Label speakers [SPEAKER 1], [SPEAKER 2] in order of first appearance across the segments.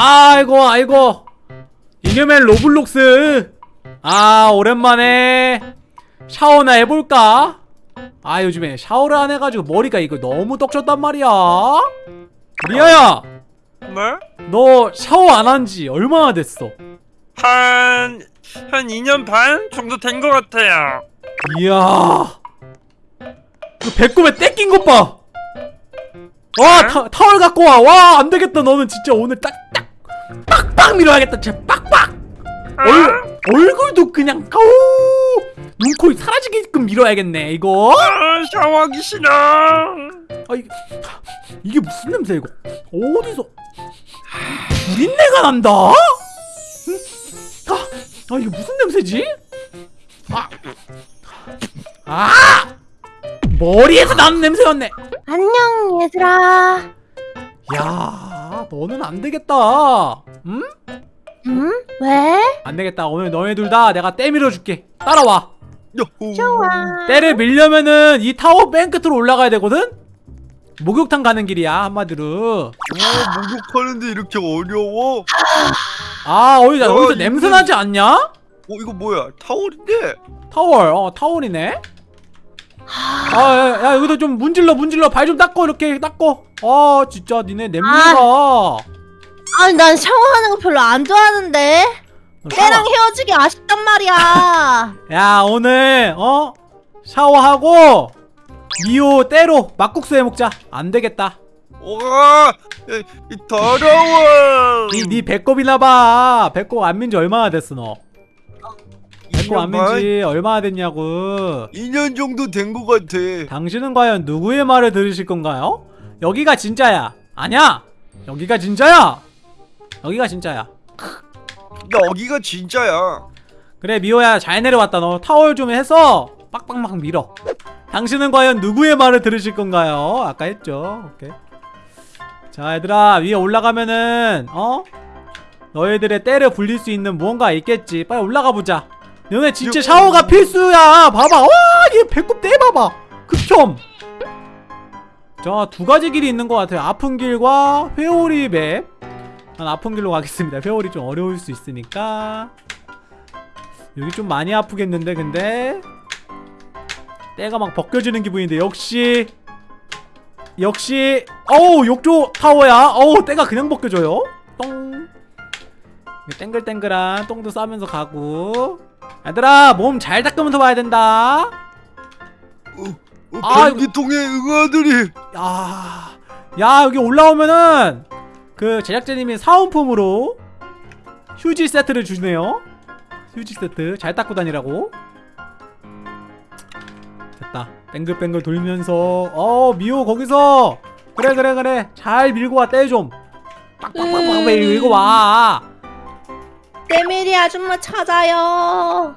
[SPEAKER 1] 아이고 아이고. 이념의 로블록스. 아 오랜만에 샤워나 해볼까? 아 요즘에 샤워를 안 해가지고 머리가 이거 너무 떡졌단 말이야. 리아야!
[SPEAKER 2] 네?
[SPEAKER 1] 너 샤워 안 한 지 얼마나 됐어?
[SPEAKER 2] 한... 한 2년 반 정도 된 것 같아요.
[SPEAKER 1] 이야. 그 배꼽에 때 낀 것 봐. 와 타, 타월 갖고 와와 안되겠다. 너는 진짜 오늘 딱딱 빡빡 밀어야겠다 진짜. 빡빡! 얼, 얼굴도 그냥 어우! 눈코입 사라지게끔 밀어야겠네 이거.
[SPEAKER 2] 아, 샤워하기 싫어.
[SPEAKER 1] 아 이게, 이게 무슨 냄새 이거? 어디서? 구린내가 난다? 음? 아, 아 이게 무슨 냄새지? 아, 아! 머리에서 나는 냄새였네.
[SPEAKER 3] 안녕 얘들아.
[SPEAKER 1] 야 너는 안 되겠다 음?
[SPEAKER 3] 응? 왜?
[SPEAKER 1] 안 되겠다 오늘 너네 둘다 내가 때 밀어줄게 따라와
[SPEAKER 2] 요호.
[SPEAKER 3] 좋아
[SPEAKER 1] 때를 밀려면은 이 타워 맨 끝으로 올라가야 되거든? 목욕탕 가는 길이야 한마디로
[SPEAKER 2] 어, 목욕하는데 이렇게 어려워?
[SPEAKER 1] 아 어디 나
[SPEAKER 2] 어,
[SPEAKER 1] 어디서
[SPEAKER 2] 이거-
[SPEAKER 1] 냄새 나지 않냐?
[SPEAKER 2] 어 이거 뭐야 타월인데?
[SPEAKER 1] 타월 어 타월이네 아야 야, 여기도 좀 문질러 문질러. 발 좀 닦고 이렇게 닦고. 아 진짜 니네 냄새가.
[SPEAKER 3] 아니 난 샤워하는 거 별로 안 좋아하는데.
[SPEAKER 1] 어,
[SPEAKER 3] 때랑 헤어지기 아쉽단 말이야.
[SPEAKER 1] 야 오늘 어? 샤워하고 미호 때로 막국수 해먹자. 안 되겠다.
[SPEAKER 2] 와 이, 이 더러워.
[SPEAKER 1] 니, 니 배꼽이나 봐. 배꼽 안 민지 얼마나 됐어 너 배꼽 안
[SPEAKER 2] 2년 반?
[SPEAKER 1] 민지 얼마나 됐냐고.
[SPEAKER 2] 2년 정도 된 것 같아.
[SPEAKER 1] 당신은 과연 누구의 말을 들으실 건가요? 여기가 진짜야. 아냐 여기가 진짜야. 여기가 진짜야.
[SPEAKER 2] 여기가 진짜야.
[SPEAKER 1] 그래 미호야. 잘 내려왔다 너. 타월 좀 해서 빡빡막 밀어. 당신은 과연 누구의 말을 들으실 건가요? 아까 했죠. 오케이. 자 얘들아. 위에 올라가면은 어? 너희들의 때를 불릴 수 있는 무언가 있겠지. 빨리 올라가 보자 너네 진짜
[SPEAKER 2] 요-
[SPEAKER 1] 샤워가 필수야. 봐봐. 와얘 배꼽 떼봐봐. 극혐. 자두 가지 길이 있는 것 같아요. 아픈 길과 회오리 맵 난 아픈 길로 가겠습니다. 회오리 좀 어려울 수 있으니까. 여기 좀 많이 아프겠는데 근데? 때가 막 벗겨지는 기분인데 역시. 역시. 어우 욕조 타워야. 어우 때가 그냥 벗겨져요. 똥. 땡글땡글한 똥도 싸면서 가고 얘들아 몸 잘 닦으면서 봐야 된다
[SPEAKER 2] 어,
[SPEAKER 1] 아,
[SPEAKER 2] 변기통에 응아들이
[SPEAKER 1] 야, 야 여기 올라오면은 그 제작자님이 사은품으로 휴지 세트를 주네요. 휴지 세트 잘 닦고 다니라고. 됐다. 뱅글뱅글 돌면서 어 미호 거기서 그래 그래 그래 잘 밀고 와 떼 좀. 빡빡빡빡
[SPEAKER 3] 음.
[SPEAKER 1] 밀고 와.
[SPEAKER 3] 때밀이 아줌마 찾아요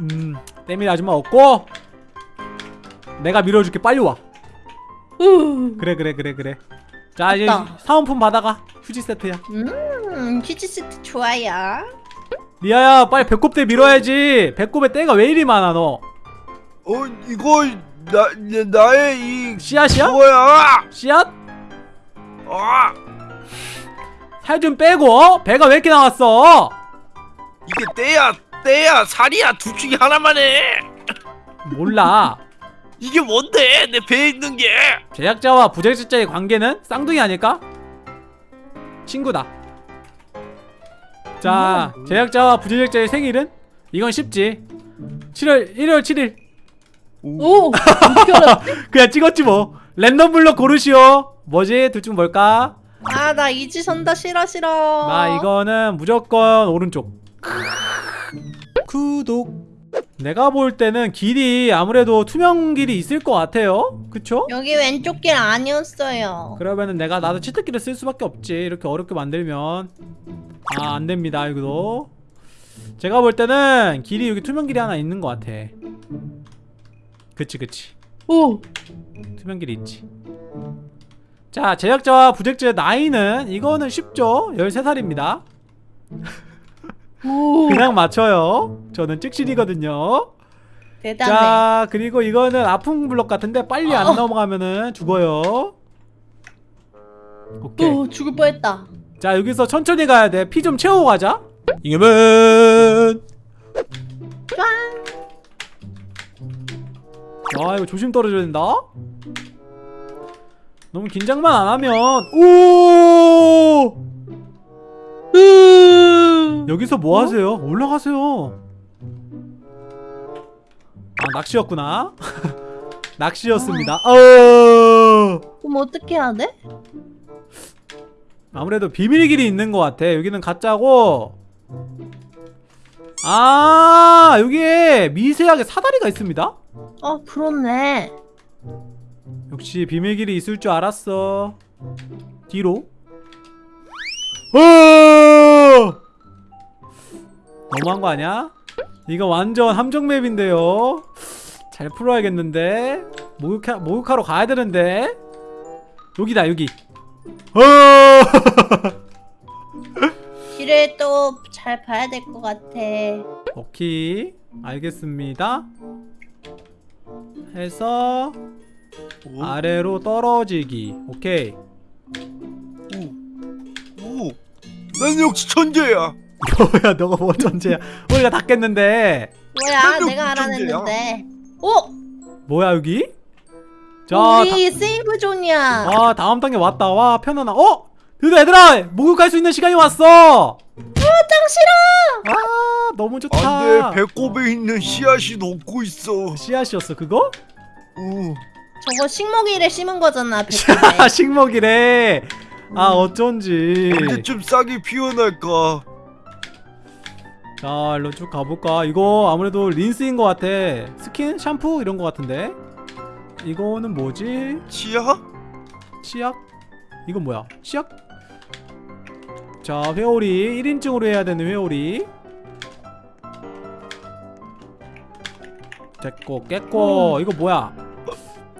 [SPEAKER 1] 음 때밀 아줌마 없고 내가 밀어줄게 빨리 와.
[SPEAKER 3] 음,
[SPEAKER 1] 그래 그래 그래 그래. 자 이제. 사은품 받아가 휴지 세트야.
[SPEAKER 3] 음 퀴즈 세트 좋아요
[SPEAKER 1] 리아야 빨리 배꼽대 밀어야지 배꼽에 때가 왜 이리 많아 너
[SPEAKER 2] 어 이거 나 나- 나의 이
[SPEAKER 1] 씨앗이야?
[SPEAKER 2] 뭐야
[SPEAKER 1] 씨앗?
[SPEAKER 2] 아
[SPEAKER 1] 살 좀 빼고 어? 배가 왜 이렇게 나왔어?
[SPEAKER 2] 이게 때야 때야 살이야. 둘 중에 하나만 해.
[SPEAKER 1] 몰라.
[SPEAKER 2] 이게 뭔데? 내 배에 있는 게.
[SPEAKER 1] 제작자와 부제작자의 관계는 쌍둥이 아닐까? 친구다. 자 제작자와 부제작자의 생일은? 이건 쉽지. 7월 1월 7일.
[SPEAKER 3] 오!
[SPEAKER 1] 그냥 찍었지 뭐. 랜덤 블럭 고르시오. 뭐지? 둘 중 뭘까?
[SPEAKER 3] 아 나 이지선다. 싫어 싫어.
[SPEAKER 1] 나 이거는 무조건 오른쪽. 구독. 내가 볼 때는 길이 아무래도 투명 길이 있을 것 같아요. 그쵸?
[SPEAKER 3] 여기 왼쪽 길 아니었어요.
[SPEAKER 1] 그러면은 내가 나도 치트키를 쓸 수밖에 없지. 이렇게 어렵게 만들면. 아 안됩니다 이거도. 제가 볼 때는 길이 여기 투명 길이 하나 있는 것 같아. 그치 그치.
[SPEAKER 3] 오!
[SPEAKER 1] 투명 길이 있지 자 제작자와 부제작자의 나이는 이거는 쉽죠? 13살입니다.
[SPEAKER 3] 오.
[SPEAKER 1] 그냥 맞춰요. 저는 찍신이거든요.
[SPEAKER 3] 대단해.
[SPEAKER 1] 자 그리고 이거는 아픈 블럭 같은데 빨리 안
[SPEAKER 3] 어.
[SPEAKER 1] 넘어가면은 죽어요. 오케이.
[SPEAKER 3] 오 죽을 뻔했다.
[SPEAKER 1] 자 여기서 천천히 가야 돼피 좀 채우고 가자. 이겨면. 와 이거 조심 떨어져야 된다 너무 긴장만 안 하면. 오! 여기서 뭐 하세요? 올라가세요. 아 낚시였구나. 낚시였습니다. 어!
[SPEAKER 3] 그럼 어떻게 해야 돼?
[SPEAKER 1] 아무래도 비밀 길이 있는 것 같아. 여기는 가짜고. 아 여기에 미세하게 사다리가 있습니다?
[SPEAKER 3] 어 그렇네
[SPEAKER 1] 역시 비밀 길이 있을 줄 알았어. 뒤로. 어! 너무한 거 아니야? 이거 완전 함정 맵인데요? 잘 풀어야겠는데? 목욕하, 목욕하러 가야 되는데? 여기다 여기. 어!
[SPEAKER 3] 길을 또 잘 봐야 될 것 같아.
[SPEAKER 1] 오케이. 알겠습니다. 해서
[SPEAKER 2] 오,
[SPEAKER 1] 아래로 떨어지기. 오케이.
[SPEAKER 2] 오, 난 역시 천재야.
[SPEAKER 1] 뭐야 너가 뭐 전제야? 우리가 다 깼는데.
[SPEAKER 3] 뭐야 내가
[SPEAKER 2] 좀
[SPEAKER 3] 알아냈는데. 어?
[SPEAKER 1] 뭐야 여기? 자
[SPEAKER 3] 우리 세이브 존이야.
[SPEAKER 1] 다, 아 다음 단계 왔다. 와 편안하 어? 드디어 얘들아! 목욕할 수 있는 시간이 왔어!
[SPEAKER 3] 짱 싫어!
[SPEAKER 1] 아 너무 좋다.
[SPEAKER 2] 안돼 배꼽에 있는 씨앗이 녹고 있어.
[SPEAKER 1] 씨앗이었어 그거?
[SPEAKER 2] 오,
[SPEAKER 3] 저거 식목일에 심은 거잖아
[SPEAKER 1] 식목이래 아 어쩐지
[SPEAKER 2] 언제쯤 싹이 피어날까?
[SPEAKER 1] 자 일로 쭉 가볼까 이거 아무래도 린스인 것 같아 스킨? 샴푸? 이런 것 같은데 이거는 뭐지?
[SPEAKER 2] 치아?
[SPEAKER 1] 치약? 이건 뭐야? 치약? 자 회오리 1인칭으로 해야 되는 회오리 됐고 깼고 이거 뭐야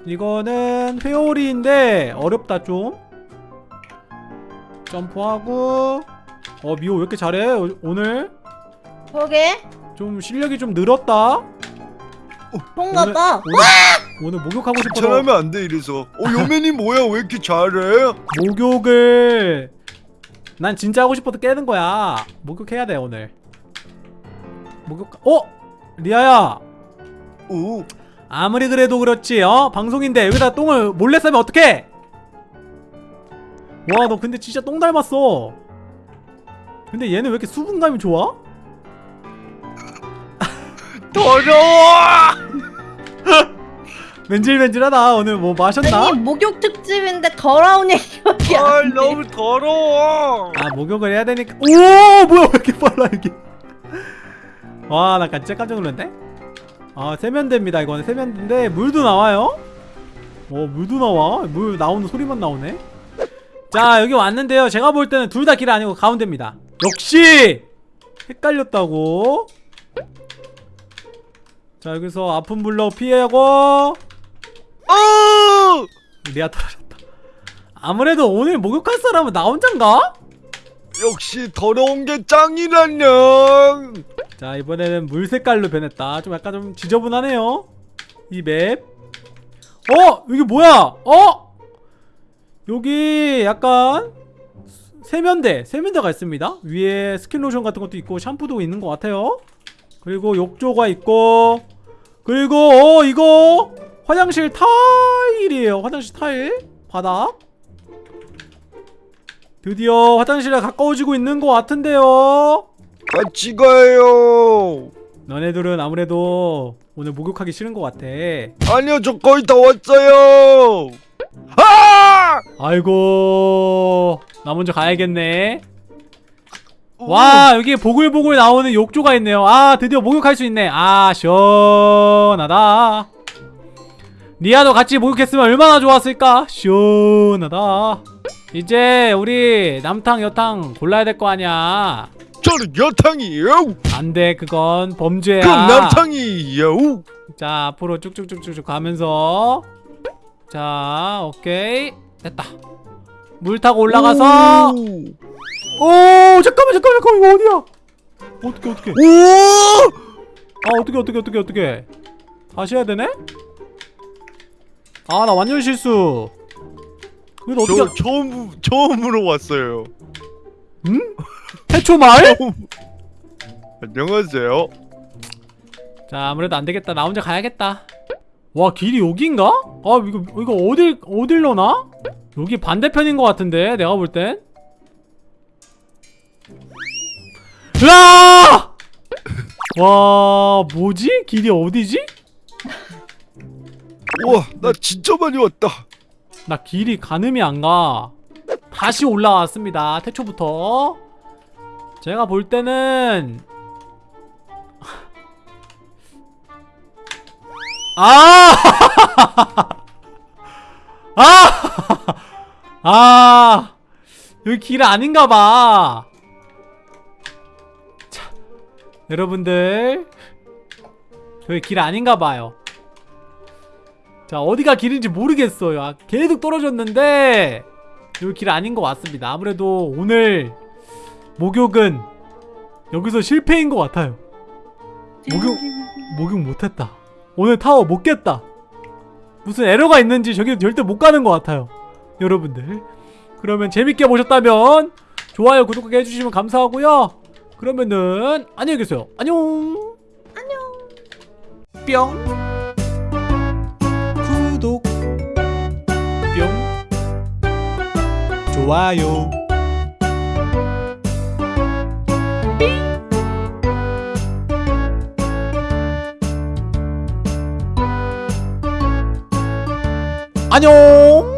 [SPEAKER 1] 이거는 회오리인데 어렵다 좀. 점프하고. 어 미호 왜 이렇게 잘해? 오- 오늘?
[SPEAKER 3] 그러게
[SPEAKER 1] 좀 실력이 좀 늘었다.
[SPEAKER 3] 그런가 봐
[SPEAKER 1] 오늘, 오늘 목욕하고 싶어서.
[SPEAKER 2] 잘하면 안 돼 이래서. 어 요맨이 뭐야? 왜 이렇게 잘해?
[SPEAKER 1] 목욕을 난 진짜 하고 싶어도 깨는 거야. 목욕해야 돼 오늘. 목욕 어? 리아야.
[SPEAKER 2] 오,
[SPEAKER 1] 아무리 그래도 그렇지 어? 방송인데 여기다 똥을 몰래 싸면 어떡해 와 너 근데 진짜 똥 닮았어 근데 얘는 왜 이렇게 수분감이 좋아?
[SPEAKER 2] 더러워.
[SPEAKER 1] 맨질맨질하다 오늘 뭐 마셨나?
[SPEAKER 3] 아니 목욕 특집인데 더러운 얘기밖에 아안 돼.
[SPEAKER 2] 너무 더러워.
[SPEAKER 1] 아 목욕을 해야 되니까 오 뭐야 왜 이렇게 빨라 이게 와나 진짜 깜짝 놀랐네 아 세면대입니다 이거는. 세면대인데 물도 나와요? 오 물도 나와? 물 나오는 소리만 나오네? 자 여기 왔는데요. 제가 볼 때는 둘 다 길 아니고 가운데입니다. 역시 헷갈렸다고. 자 여기서 아픈 불로 피하고.
[SPEAKER 2] 어!
[SPEAKER 1] 리아 떨어졌다. 아무래도 오늘 목욕할 사람은 나 혼잔가?
[SPEAKER 2] 역시 더러운 게 짱이라냥.
[SPEAKER 1] 자 이번에는 물 색깔로 변했다. 좀 약간 좀 지저분하네요. 이 map. 어? 여기 뭐야? 어? 여기 약간 세면대 세면대가 있습니다. 위에 스킨로션 같은 것도 있고 샴푸도 있는 것 같아요. 그리고 욕조가 있고 그리고 어 이거 화장실 타일이에요. 화장실 타일. 바닥. 드디어 화장실에 가까워지고 있는 것 같은데요
[SPEAKER 2] 같이 가요.
[SPEAKER 1] 너네들은 아무래도 오늘 목욕하기 싫은 것 같아.
[SPEAKER 2] 아니요 저 거의 다 왔어요. 아!
[SPEAKER 1] 아이고, 나 먼저 가야겠네. 와, 여기 보글보글 나오는 욕조가 있네요. 아, 드디어 목욕할 수 있네. 아, 시원하다. 리아도 같이 목욕했으면 얼마나 좋았을까? 시원하다. 이제 우리 남탕, 여탕 골라야 될 거 아니야.
[SPEAKER 2] 저는 여탕이에요.
[SPEAKER 1] 안 돼, 그건 범죄야.
[SPEAKER 2] 그럼 남탕이에요.
[SPEAKER 1] 자 앞으로 쭉쭉쭉쭉 가면서 자 오케이 됐다 물 타고 올라가서
[SPEAKER 2] 오!
[SPEAKER 1] 오 잠깐만 잠깐만 잠깐만 이거 어디야 어떻게 어떻게
[SPEAKER 2] 오!
[SPEAKER 1] 아 어떻게 어떻게 어떻게 어떻게 다시 해야 되네 아 나 완전 실수 이거 어떻게
[SPEAKER 2] 저 처음 처음으로 왔어요.
[SPEAKER 1] 응? 태초 마을?
[SPEAKER 4] 안녕하세요.
[SPEAKER 1] 자 아무래도 안 되겠다. 나 혼자 가야겠다. 와 길이 여긴가? 아 이거 이거 어딜 어딜로 나? 여기 반대편인 것 같은데 내가 볼 땐. 으아! 와 뭐지? 길이 어디지?
[SPEAKER 4] 우와, 나 진짜 많이 왔다.
[SPEAKER 1] 나 길이 가늠이 안 가. 다시 올라왔습니다. 태초부터. 제가 볼 때는 아! 아! 아! 여기 길 아닌가 봐. 자, 여러분들 여기 길 아닌가 봐요. 자 어디가 길인지 모르겠어요 아, 계속 떨어졌는데 여기 길 아닌 것 같습니다 아무래도 오늘 목욕은 여기서 실패인 것 같아요. 목욕 목욕 못했다. 오늘 타워 못 깼다. 무슨 에러가 있는지 저기 절대 못 가는 것 같아요 여러분들. 그러면 재밌게 보셨다면 좋아요 구독하게 해주시면 감사하고요. 그러면은 안녕히 계세요. 안녕. 안녕. 뿅. 구독. 뿅. 좋아요 안녕